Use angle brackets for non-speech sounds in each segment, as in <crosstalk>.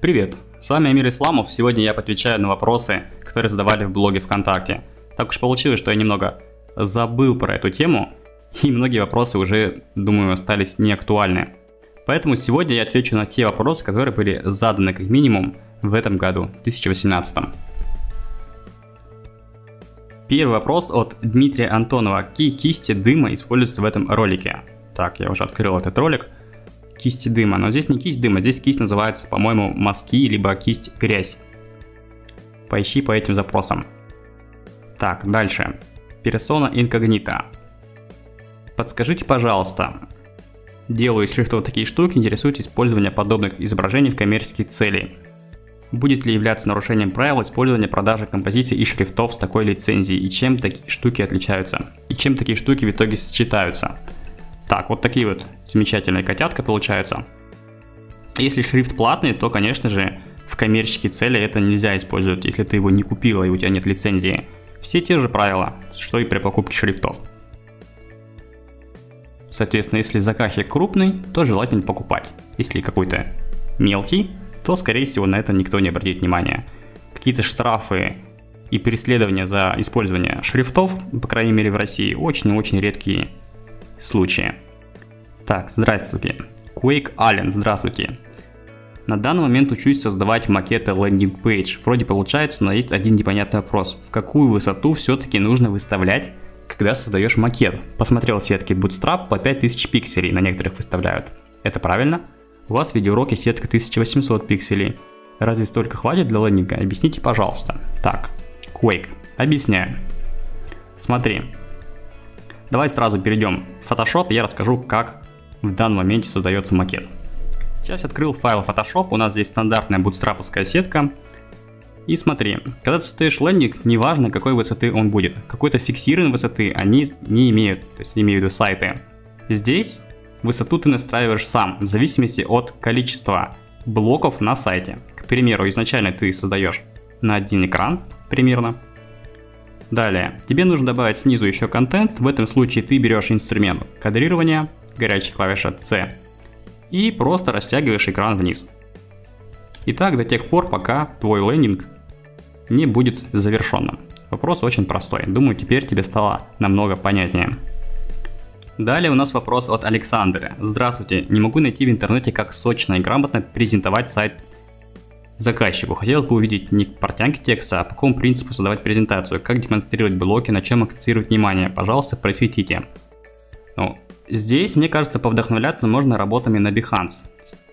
Привет, с вами Амир Исламов. Сегодня я отвечаю на вопросы, которые задавали в блоге ВКонтакте. Так уж получилось, что я немного забыл про эту тему, и многие вопросы уже, думаю, остались неактуальны. Поэтому сегодня я отвечу на те вопросы, которые были заданы как минимум в этом году, 2018. Первый вопрос от Дмитрия Антонова. Какие кисти дыма используются в этом ролике? Так, я уже открыл этот ролик кисти дыма. Но здесь не кисть дыма, здесь кисть называется, по-моему, мазки, либо кисть грязь. Поищи по этим запросам. Так, дальше. Персона инкогнита. Подскажите, пожалуйста, делаю из шрифтов такие штуки, интересует использование подобных изображений в коммерческие цели. Будет ли являться нарушением правил использования продажи композиций и шрифтов с такой лицензией, и чем такие штуки отличаются, и чем такие штуки в итоге сочетаются. Так, вот такие вот замечательные котятка получаются. Если шрифт платный, то, конечно же, в коммерческие цели это нельзя использовать, если ты его не купила и у тебя нет лицензии. Все те же правила, что и при покупке шрифтов. Соответственно, если заказчик крупный, то желательно покупать. Если какой-то мелкий, то, скорее всего, на это никто не обратит внимания. Какие-то штрафы и преследования за использование шрифтов, по крайней мере в России, очень-очень редкие случае. Так, здравствуйте. Quake Allen, здравствуйте. На данный момент учусь создавать макеты лендинг page. Вроде получается, но есть один непонятный вопрос. В какую высоту все-таки нужно выставлять, когда создаешь макет? Посмотрел сетки Bootstrap по 5000 пикселей, на некоторых выставляют. Это правильно? У вас в видеоуроке сетка 1800 пикселей. Разве столько хватит для лендинга? Объясните, пожалуйста. Так, Quake. Объясняю. Смотри, Давай сразу перейдем в Photoshop, я расскажу, как в данном моменте создается макет. Сейчас открыл файл Photoshop, у нас здесь стандартная бутстраповская сетка. И смотри, когда ты создаешь лендинг, неважно какой высоты он будет, какой-то фиксированной высоты они не имеют, то есть имею в виду сайты. Здесь высоту ты настраиваешь сам, в зависимости от количества блоков на сайте. К примеру, изначально ты создаешь на один экран примерно, Далее, тебе нужно добавить снизу еще контент, в этом случае ты берешь инструмент кадрирования, горячая клавиша C, и просто растягиваешь экран вниз. И так до тех пор, пока твой лендинг не будет завершенным. Вопрос очень простой, думаю теперь тебе стало намного понятнее. Далее у нас вопрос от Александра. Здравствуйте, не могу найти в интернете, как сочно и грамотно презентовать сайт Заказчику хотелось бы увидеть не портянки текста, а по какому принципу создавать презентацию, как демонстрировать блоки, на чем акцентировать внимание. Пожалуйста, просветите. Ну, здесь, мне кажется, повдохновляться можно работами на Behance.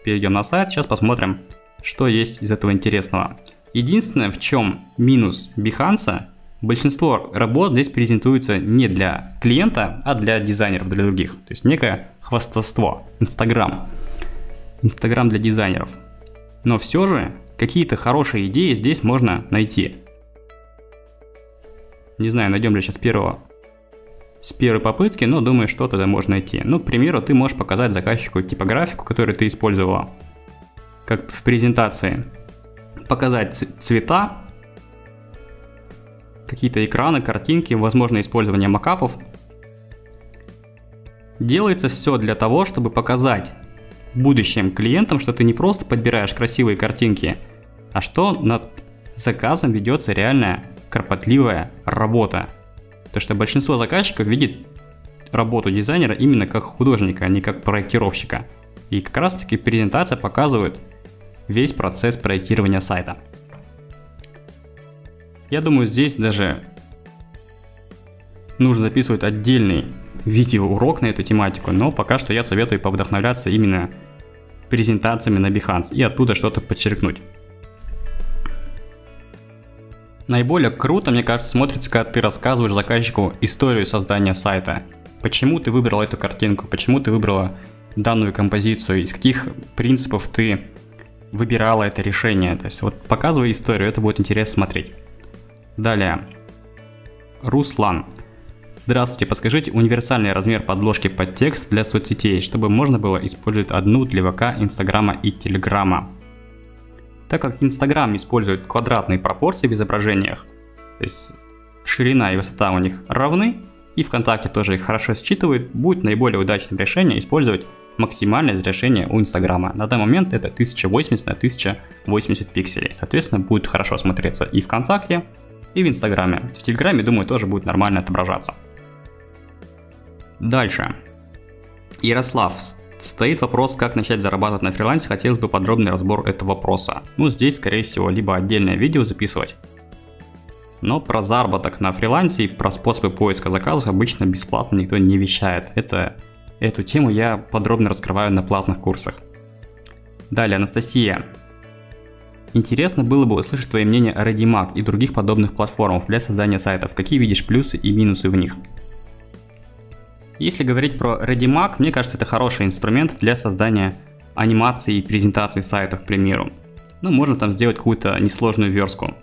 Перейдем на сайт, сейчас посмотрим, что есть из этого интересного. Единственное, в чем минус Behance, большинство работ здесь презентуется не для клиента, а для дизайнеров, для других. То есть некое хвастовство, Инстаграм. Инстаграм для дизайнеров. Но все же какие-то хорошие идеи здесь можно найти. Не знаю, найдем ли сейчас первого с первой попытки, но думаю, что тогда можно найти. Ну, к примеру, ты можешь показать заказчику типографику, которую ты использовала, как в презентации. Показать цвета, какие-то экраны, картинки, возможно использование макапов. Делается все для того, чтобы показать будущим клиентам, что ты не просто подбираешь красивые картинки, а что над заказом ведется реальная кропотливая работа. То что большинство заказчиков видит работу дизайнера именно как художника, а не как проектировщика. И как раз таки презентация показывает весь процесс проектирования сайта. Я думаю, здесь даже нужно записывать отдельный видеоурок на эту тематику, но пока что я советую повдохновляться именно презентациями на Behance и оттуда что-то подчеркнуть. Наиболее круто, мне кажется, смотрится, когда ты рассказываешь заказчику историю создания сайта. Почему ты выбрал эту картинку, почему ты выбрала данную композицию, из каких принципов ты выбирала это решение. То есть вот показывай историю, это будет интересно смотреть. Далее. Руслан. Здравствуйте, подскажите универсальный размер подложки под текст для соцсетей, чтобы можно было использовать одну для ВК, Инстаграма и Телеграма. Так как Инстаграм использует квадратные пропорции в изображениях, то есть ширина и высота у них равны, и ВКонтакте тоже их хорошо считывает, будет наиболее удачным решением использовать максимальное разрешение у Инстаграма. На данный момент это 1080 на 1080 пикселей. Соответственно, будет хорошо смотреться и ВКонтакте, и в Инстаграме. В Телеграме, думаю, тоже будет нормально отображаться. Дальше. Ярослав. Стоит вопрос, как начать зарабатывать на фрилансе, хотелось бы подробный разбор этого вопроса. Ну, здесь, скорее всего, либо отдельное видео записывать, но про заработок на фрилансе и про способы поиска заказов обычно бесплатно никто не вещает. Это, эту тему я подробно раскрываю на платных курсах. Далее, Анастасия. Интересно было бы услышать твое мнение о ReadyMag и других подобных платформах для создания сайтов. Какие видишь плюсы и минусы в них? Если говорить про ReadyMag, мне кажется, это хороший инструмент для создания анимации и презентации сайтов, к примеру. Ну, можно там сделать какую-то несложную верстку.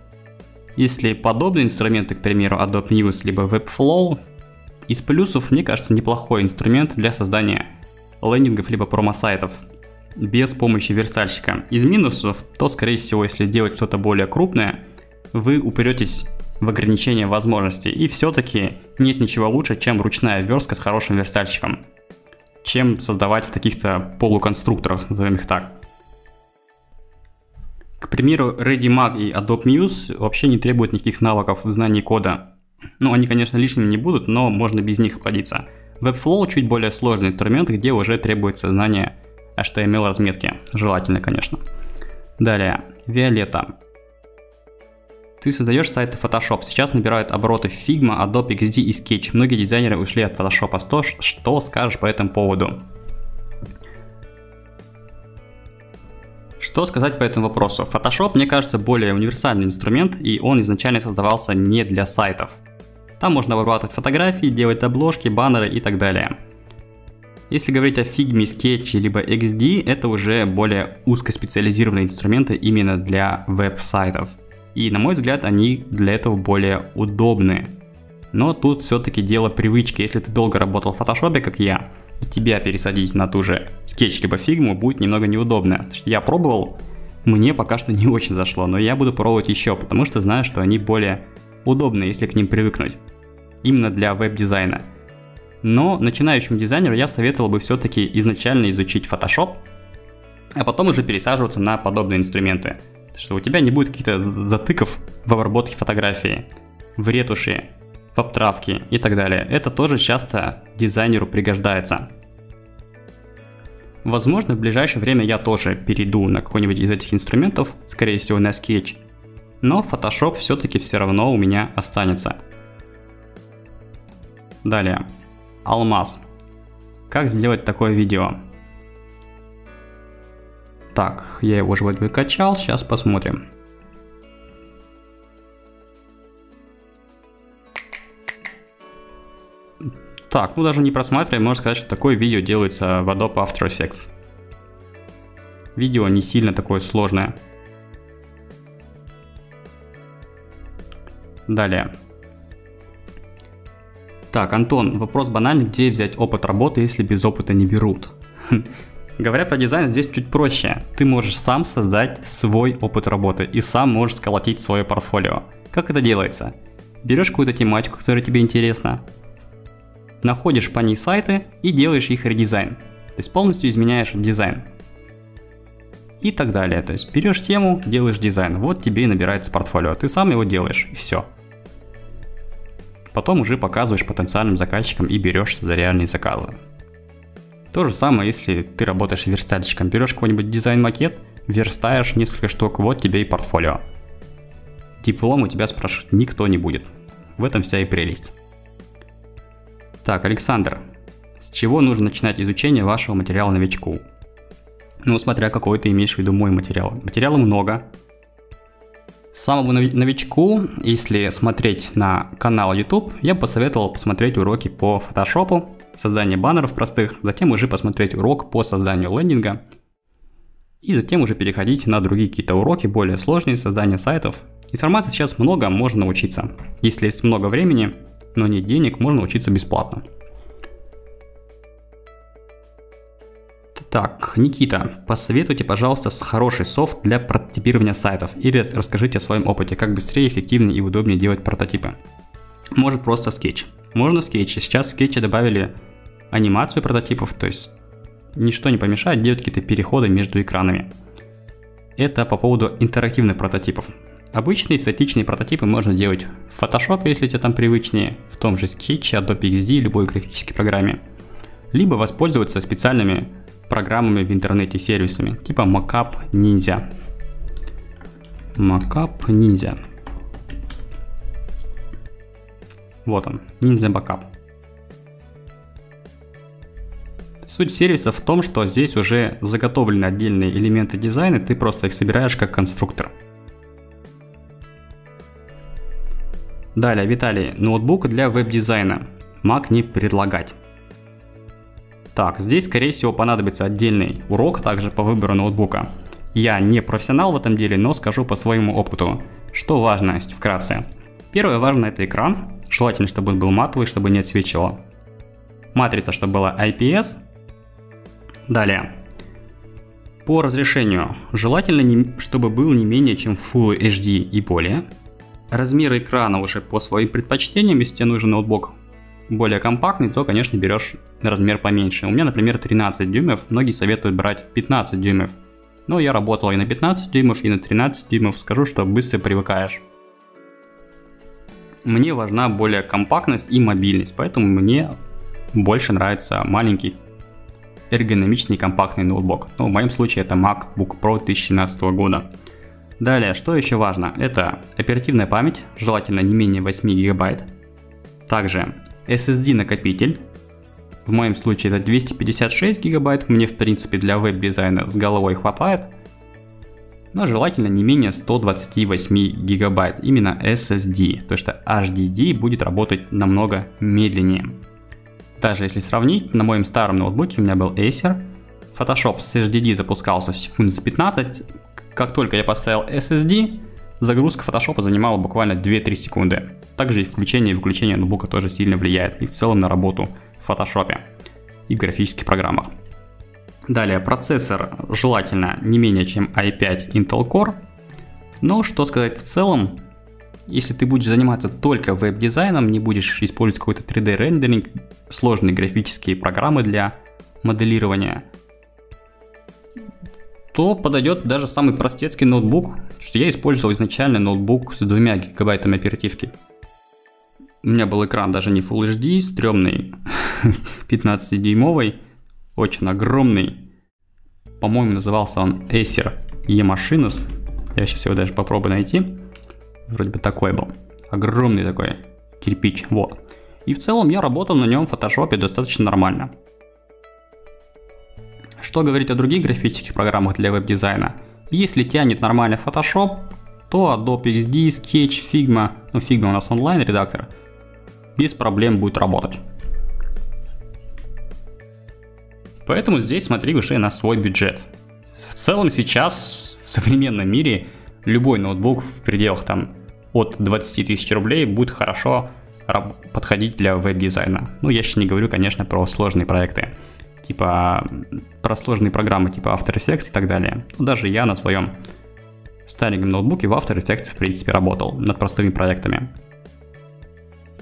Если подобные инструменты, к примеру, Adobe News либо Webflow, из плюсов, мне кажется, неплохой инструмент для создания лендингов либо промо-сайтов без помощи верстальщика. Из минусов, то скорее всего, если делать что-то более крупное, вы упретесь в ограничение возможностей. И все-таки нет ничего лучше, чем ручная верстка с хорошим верстальщиком, чем создавать в таких-то полуконструкторах, назовем их так. К примеру, ReadyMag и Adobe Muse вообще не требуют никаких навыков в знании кода. Ну, они, конечно, лишними не будут, но можно без них обходиться. Webflow чуть более сложный инструмент, где уже требуется знание HTML разметки. Желательно, конечно. Далее, Violetta. Ты создаешь сайты Photoshop. Сейчас набирают обороты Figma, Adobe XD и Sketch. Многие дизайнеры ушли от Photoshop. Что, что скажешь по этому поводу? Что сказать по этому вопросу? Photoshop, мне кажется, более универсальный инструмент, и он изначально создавался не для сайтов. Там можно обрабатывать фотографии, делать обложки, баннеры и так далее. Если говорить о Figma, Sketch либо XD, это уже более узкоспециализированные инструменты именно для веб-сайтов. И на мой взгляд, они для этого более удобны. Но тут все-таки дело привычки. Если ты долго работал в Photoshop, как я, тебя пересадить на ту же скетч либо фигму будет немного неудобно. Я пробовал, мне пока что не очень зашло, но я буду пробовать еще, потому что знаю, что они более удобны, если к ним привыкнуть. Именно для веб-дизайна. Но начинающему дизайнеру я советовал бы все-таки изначально изучить Photoshop, а потом уже пересаживаться на подобные инструменты. Что у тебя не будет каких-то затыков в обработке фотографии, в ретуши, в обтравке и так далее. Это тоже часто дизайнеру пригождается. Возможно, в ближайшее время я тоже перейду на какой-нибудь из этих инструментов, скорее всего на Sketch, но Photoshop все-таки все равно у меня останется. Далее. Алмаз. Как сделать такое видео? Так, я его уже выкачал, сейчас посмотрим. Так, ну даже не просматривая, можно сказать, что такое видео делается в Adobe After Effects. Видео не сильно такое сложное. Далее. Так, Антон, вопрос банальный, где взять опыт работы, если без опыта не берут? Говоря про дизайн, здесь чуть проще. Ты можешь сам создать свой опыт работы и сам можешь сколотить свое портфолио. Как это делается? Берешь какую-то тематику, которая тебе интересна, находишь по ней сайты и делаешь их редизайн. То есть полностью изменяешь дизайн. И так далее. То есть берешь тему, делаешь дизайн. Вот тебе и набирается портфолио. Ты сам его делаешь и все. Потом уже показываешь потенциальным заказчикам и берешься за реальные заказы. То же самое, если ты работаешь верстальщиком. Берешь какой-нибудь дизайн-макет, верстаешь несколько штук, вот тебе и портфолио. Диплом у тебя спрашивать никто не будет. В этом вся и прелесть. Так, Александр, с чего нужно начинать изучение вашего материала новичку? Ну, смотря какой ты имеешь в виду мой материал. Материала много. Самому новичку, если смотреть на канал YouTube, я бы посоветовал посмотреть уроки по фотошопу, создание баннеров простых, затем уже посмотреть урок по созданию лендинга, и затем уже переходить на другие какие-то уроки, более сложные, создание сайтов. Информации сейчас много, можно научиться. Если есть много времени, но нет денег, можно учиться бесплатно. Так, Никита, посоветуйте, пожалуйста, хороший софт для прототипирования сайтов или расскажите о своем опыте, как быстрее, эффективнее и удобнее делать прототипы. Может просто скетч. Можно скетч. Сейчас в скетче добавили анимацию прототипов, то есть ничто не помешает делать какие-то переходы между экранами. Это по поводу интерактивных прототипов. Обычные статичные прототипы можно делать в Photoshop, если тебе там привычнее, в том же Sketch, Adobe XD, любой графической программе. Либо воспользоваться специальными программами в интернете, сервисами, типа Mockup Ninja. Mockup Ninja. Вот он, Ninja Backup. Суть сервиса в том, что здесь уже заготовлены отдельные элементы дизайна, ты просто их собираешь как конструктор. Далее, Виталий, ноутбук для веб-дизайна. Mac не предлагать. Так, здесь скорее всего понадобится отдельный урок также по выбору ноутбука. Я не профессионал в этом деле, но скажу по своему опыту. Что важно, вкратце. Первое важно это экран. Желательно, чтобы он был матовый, чтобы не отсвечивало. Матрица, чтобы была IPS. Далее. По разрешению. Желательно, чтобы был не менее чем Full HD и более. Размер экрана уже по своим предпочтениям, если тебе нужен ноутбук более компактный, то, конечно, берешь размер поменьше. У меня, например, 13 дюймов, многие советуют брать 15 дюймов. Но я работал и на 15 дюймов, и на 13 дюймов, скажу, что быстро привыкаешь. Мне важна более компактность и мобильность, поэтому мне больше нравится маленький эргономичный компактный ноутбук. Ну, в моем случае это MacBook Pro 2017 года. Далее, что еще важно? Это оперативная память, желательно не менее 8 гигабайт. Также SSD накопитель. В моем случае это 256 гигабайт, мне в принципе для веб-дизайна с головой хватает. Но желательно не менее 128 гигабайт, именно SSD, то что HDD будет работать намного медленнее. Даже если сравнить, на моем старом ноутбуке у меня был Acer, Photoshop с HDD запускался секунд за 15, как только я поставил SSD, загрузка Photoshop занимала буквально 2-3 секунды. Также и включение и выключение ноутбука тоже сильно влияет и в целом на работу в Photoshop и графических программах. Далее, процессор желательно не менее чем i5 Intel Core. Но что сказать в целом, если ты будешь заниматься только веб-дизайном, не будешь использовать какой-то 3D рендеринг, сложные графические программы для моделирования, то подойдет даже самый простецкий ноутбук, что я использовал изначально ноутбук с двумя гигабайтами оперативки. У меня был экран даже не Full HD, стрёмный, <laughs> 15-дюймовый, очень огромный. По-моему, назывался он Acer E-Machines. Я сейчас его даже попробую найти. Вроде бы такой был. Огромный такой кирпич, вот. И в целом я работал на нем в фотошопе достаточно нормально. Что говорить о других графических программах для веб-дизайна? Если тянет нормально Photoshop, то Adobe XD, Sketch, Figma, ну Figma у нас онлайн редактор, без проблем будет работать. Поэтому здесь смотри уже на свой бюджет. В целом сейчас в современном мире любой ноутбук в пределах там от 20 тысяч рублей будет хорошо подходить для веб-дизайна. Ну, я сейчас не говорю, конечно, про сложные проекты, типа про сложные программы типа After Effects и так далее. Но даже я на своем стареньком ноутбуке в After Effects в принципе работал над простыми проектами.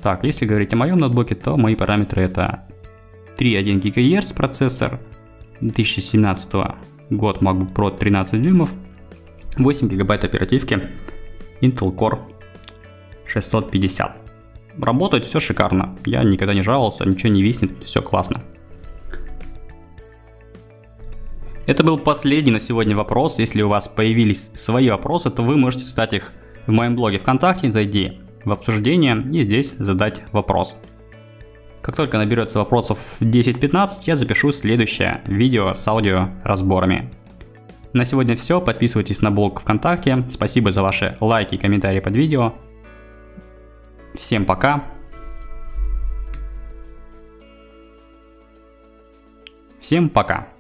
Так, если говорить о моем ноутбуке, то мои параметры это 3.1 ГГц процессор, 2017 год MacBook Pro 13 дюймов, 8 гигабайт оперативки, Intel Core 650. Работает все шикарно, я никогда не жаловался, ничего не виснет, все классно. Это был последний на сегодня вопрос. Если у вас появились свои вопросы, то вы можете задать их в моем блоге ВКонтакте, зайди в обсуждение и здесь задать вопрос. Как только наберется вопросов 10-15, я запишу следующее видео с аудио разборами. На сегодня все, подписывайтесь на блог ВКонтакте, спасибо за ваши лайки и комментарии под видео. Всем пока. Всем пока.